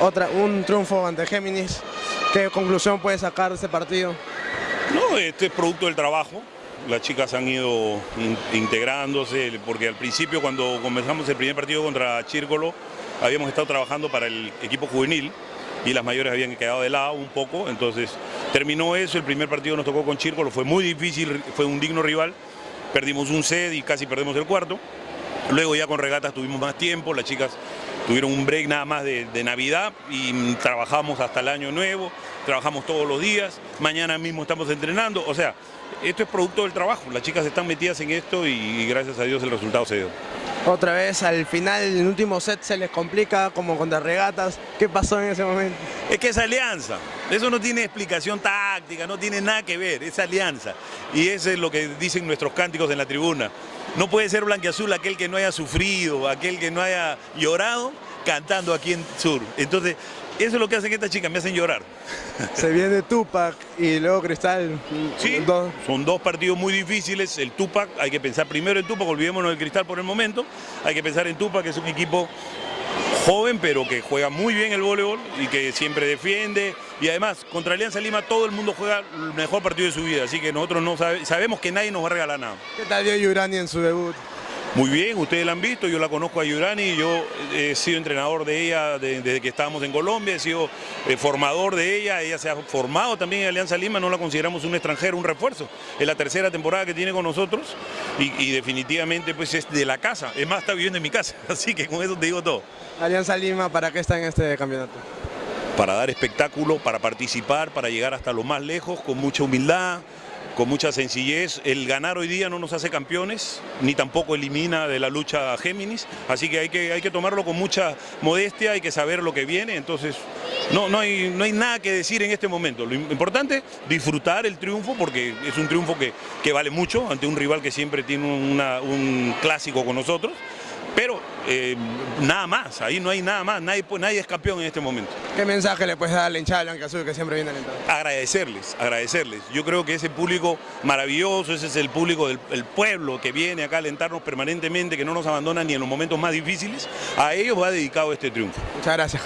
otra, un triunfo ante Géminis. ¿Qué conclusión puede sacar de ese partido? No, este es producto del trabajo. Las chicas han ido integrándose, porque al principio cuando comenzamos el primer partido contra Chírcolo, habíamos estado trabajando para el equipo juvenil y las mayores habían quedado de lado un poco, entonces terminó eso, el primer partido nos tocó con Chírcolo, fue muy difícil, fue un digno rival, perdimos un set y casi perdemos el cuarto, luego ya con regatas tuvimos más tiempo, las chicas tuvieron un break nada más de, Navidad y trabajamos hasta el año nuevo, trabajamos todos los días, mañana mismo estamos entrenando, o sea, esto es producto del trabajo, las chicas están metidas en esto y gracias a Dios el resultado se dio. Otra vez al final, en el último set se les complica como contra regatas. ¿Qué pasó en ese momento? Es que es alianza. Eso no tiene explicación táctica, no tiene nada que ver, es alianza. Y eso es lo que dicen nuestros cánticos en la tribuna. No puede ser blanqueazul aquel que no haya sufrido, aquel que no haya llorado cantando aquí en Sur. Entonces, eso es lo que hacen estas chicas, me hacen llorar. Se viene Tupac y luego Cristal. Sí, son dos partidos muy difíciles. El Tupac, hay que pensar primero en Tupac, olvidémonos del Cristal por el momento. Hay que pensar en Tupac, que es un equipo joven, pero que juega muy bien el voleibol y que siempre defiende. Y además, contra Alianza Lima todo el mundo juega el mejor partido de su vida, así que nosotros no sabemos que nadie nos va a regalar nada. ¿Qué tal dio Yurani en su debut? Muy bien, ustedes la han visto, yo la conozco a Yurani, yo he sido entrenador de ella desde que estábamos en Colombia, he sido eh, formador de ella, ella se ha formado también en Alianza Lima, no la consideramos un extranjero, un refuerzo. Es la tercera temporada que tiene con nosotros y, definitivamente pues es de la casa, es más está viviendo en mi casa, así que con eso te digo todo. Alianza Lima, ¿para qué está en este campeonato? Para dar espectáculo, para participar, para llegar hasta lo más lejos, con mucha humildad, con mucha sencillez. El ganar hoy día no nos hace campeones, ni tampoco elimina de la lucha a Géminis, así que hay que, hay que tomarlo con mucha modestia, hay que saber lo que viene, entonces no, no, hay, no hay nada que decir en este momento. Lo importante es disfrutar el triunfo, porque es un triunfo que, que vale mucho ante un rival que siempre tiene un clásico con nosotros, pero eh, nada más, ahí no hay nada más, nadie, nadie es campeón en este momento. ¿Qué mensaje le puedes dar al hinchada Azul que siempre viene alentando? Agradecerles, agradecerles. Yo creo que ese público maravilloso, ese es el público del pueblo que viene acá a alentarnos permanentemente, que no nos abandona ni en los momentos más difíciles, a ellos va dedicado este triunfo. Muchas gracias,